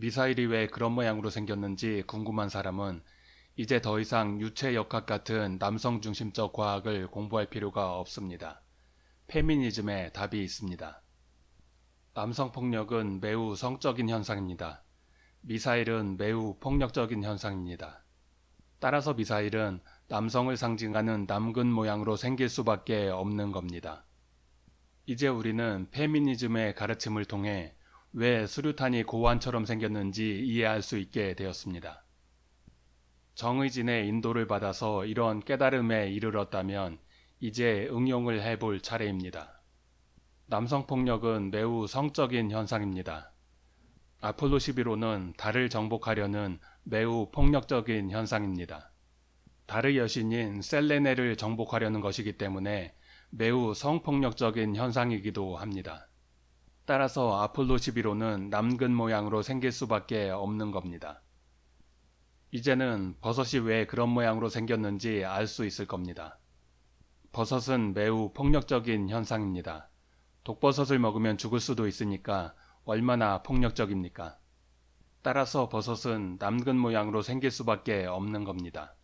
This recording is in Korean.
미사일이 왜 그런 모양으로 생겼는지 궁금한 사람은 이제 더 이상 유체 역학 같은 남성 중심적 과학을 공부할 필요가 없습니다. 페미니즘에 답이 있습니다. 남성 폭력은 매우 성적인 현상입니다. 미사일은 매우 폭력적인 현상입니다. 따라서 미사일은 남성을 상징하는 남근 모양으로 생길 수밖에 없는 겁니다. 이제 우리는 페미니즘의 가르침을 통해 왜 수류탄이 고환처럼 생겼는지 이해할 수 있게 되었습니다. 정의진의 인도를 받아서 이런 깨달음에 이르렀다면 이제 응용을 해볼 차례입니다. 남성폭력은 매우 성적인 현상입니다. 아폴로 11호는 달을 정복하려는 매우 폭력적인 현상입니다. 달의 여신인 셀레네를 정복하려는 것이기 때문에 매우 성폭력적인 현상이기도 합니다. 따라서 아폴로 11호는 남근 모양으로 생길 수밖에 없는 겁니다. 이제는 버섯이 왜 그런 모양으로 생겼는지 알 수 있을 겁니다. 버섯은 매우 폭력적인 현상입니다. 독버섯을 먹으면 죽을 수도 있으니까 얼마나 폭력적입니까? 따라서 버섯은 남근 모양으로 생길 수밖에 없는 겁니다.